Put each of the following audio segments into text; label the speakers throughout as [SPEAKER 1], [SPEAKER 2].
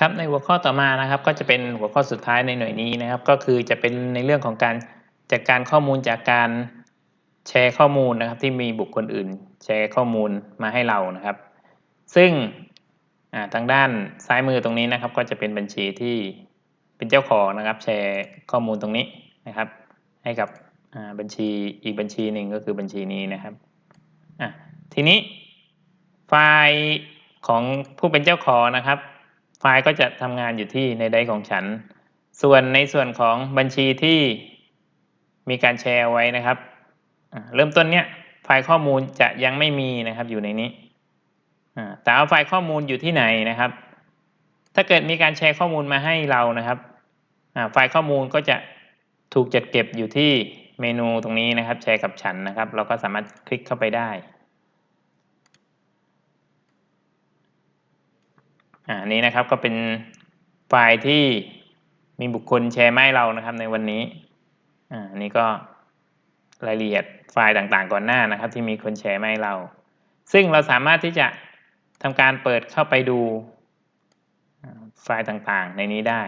[SPEAKER 1] ครับในหัวข้อต่อมานะครับก็จะเป็นหัวข้อสุดท้ายในหน่วยนี้นะครับ ก็คือจะเป็นในเรื่องของการจัดการข้อมูลจากการแชร์ข้อมูลนะครับ ที่มีบุคคลอื่น แชร์ข้อมูลมาให้เรานะครับ ซึ่งทางด้านซ้ายมือตรงนี้นะครับ ก็จะเป็นบัญชีที่เป็นเจ้าของนะครับ แชร์ข้อมูลตรงนี้นะครับ ให้กับบัญชีอีกบัญชีหนึ่งก็คือบัญชีนี้นะครับทีนี้ไฟล์ของผู้เป็นเจ้าของนะครับ ไฟล์ก็จะทำงานอยู่ที่ในไดของฉัน ส่วนในส่วนของบัญชีที่มีการแชร์ไว้นะครับ เริ่มต้นเนี้ยไฟล์ข้อมูลจะยังไม่มีนะครับอยู่ในนี้แต่เอาไฟล์ข้อมูลอยู่ที่ไหนนะครับ ถ้าเกิดมีการแชร์ข้อมูลมาให้เรานะครับ ไฟล์ข้อมูลก็จะถูกจัดเก็บอยู่ที่เมนูตรงนี้นะครับ แชร์กับฉันนะครับ เราก็สามารถคลิกเข้าไปได้ อ่านี้นะครับก็เป็นไฟล์ที่มีบุคคลแชร์มาให้เรานะครับในวันนี้อ่านี้ก็รายละเอียดไฟล์ต่างๆก่อนหน้านะครับ ที่มีคนแชร์มาให้เรา ซึ่งเราสามารถที่จะทำการเปิดเข้าไปดูไฟล์ต่างๆ ในนี้ได้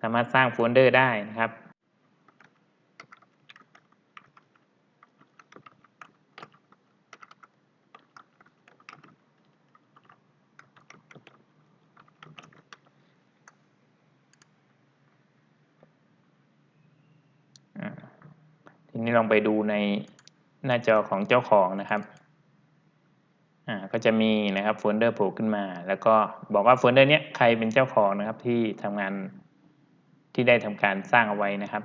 [SPEAKER 1] สามารถสร้างโฟลเดอร์ได้นะครับ นี้ลองไปดูในหน้าจอของเจ้าของนะครับอ่าก็จะมีนะครับโฟลเดอร์โผล่ขึ้นมา แล้วก็บอกว่าโฟลเดอร์นี้ใครเป็นเจ้าของนะครับที่ทำงานที่ได้ทำการสร้างเอาไว้นะครับ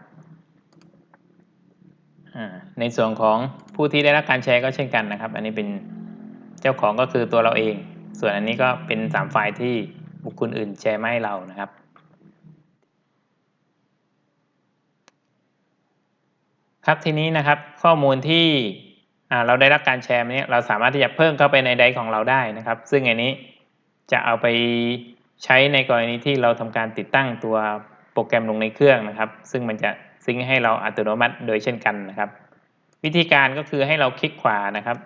[SPEAKER 1] อ่าในส่วนของผู้ที่ได้รับการแชร์ก็เช่นกันนะครับ อันนี้เป็นเจ้าของก็คือตัวเราเอง ส่วนอันนี้ก็เป็นสามไฟล์ที่บุคคลอื่นแชร์มาให้เรานะครับ ครับทีนี้นะครับข้อมูลที่เราได้รับการแชร์นี้เราสามารถที่จะเพิ่มเข้าไปในไดร์ของเราได้นะครับ ซึ่งอันนี้จะเอาไปใช้ในกรณีที่เราทำการติดตั้งตัวโปรแกรมลงในเครื่องนะครับ ซึ่งมันจะซิงให้เราอัตโนมัติโดยเช่นกันนะครับ วิธีการก็คือให้เราคลิกขวานะครับ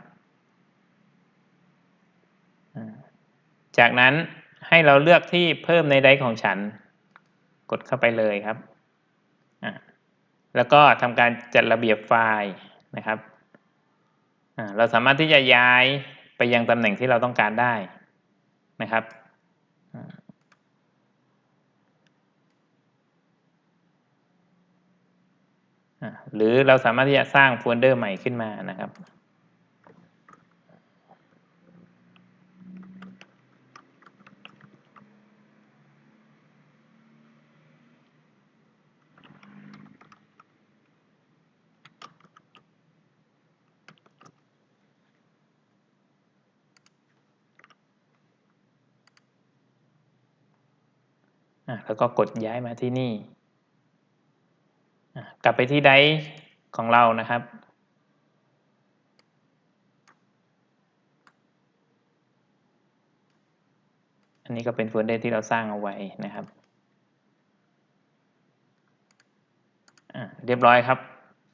[SPEAKER 1] จากนั้นให้เราเลือกที่เพิ่มในไดร์ของฉัน กดเข้าไปเลยครับ แล้วก็ทำการจัดระเบียบไฟล์นะครับ เราสามารถที่จะย้ายไปยังตำแหน่งที่เราต้องการได้นะครับ หรือเราสามารถที่จะสร้างโฟลเดอร์ใหม่ขึ้นมานะครับ แล้วก็กดย้ายมาที่นี่ กลับไปที่ไดของเรานะครับ อันนี้ก็เป็นโฟลเดอร์ที่เราสร้างเอาไว้นะครับเรียบร้อยครับ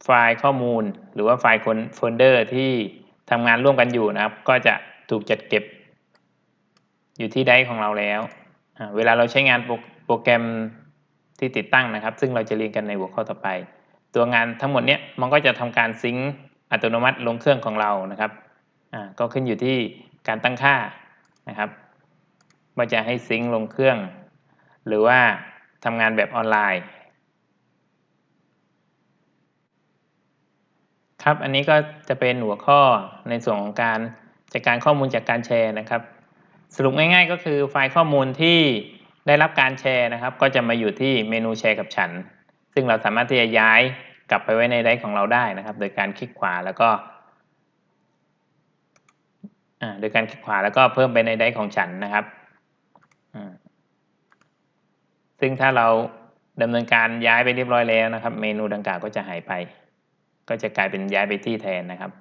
[SPEAKER 1] ไฟล์ข้อมูลหรือว่าไฟล์โฟลเดอร์ที่ทำงานร่วมกันอยู่นะครับ ก็จะถูกจัดเก็บอยู่ที่ไดของเราแล้ว เวลาเราใช้งาน โปรแกรมที่ติดตั้งนะครับ ซึ่งเราจะเรียนกันในหัวข้อต่อไป ตัวงานทั้งหมดเนี้ยมันก็จะทำการซิงค์อัตโนมัติลงเครื่องของเรานะครับอ่าก็ขึ้นอยู่ที่การตั้งค่านะครับว่าจะให้ซิงค์ลงเครื่อง หรือว่าทำงานแบบออนไลน์ครับ อันนี้ก็จะเป็นหัวข้อในส่วนของการจัดการข้อมูลจากการแชร์นะครับ สรุปง่ายๆก็คือไฟล์ข้อมูลที่ ได้รับการแชร์นะครับ ก็จะมาอยู่ที่เมนูแชร์กับฉัน ซึ่งเราสามารถที่จะย้ายกลับไปไว้ในไดร์ของเราได้นะครับ โดยการคลิกขวาแล้วก็โดยการคลิกขวาแล้วก็เพิ่มไปในไดร์ของฉันนะครับ ซึ่งถ้าเราดำเนินการย้ายไปเรียบร้อยแล้วนะครับ เมนูดังกล่าวก็จะหายไป ก็จะกลายเป็นย้ายไปที่แทนนะครับ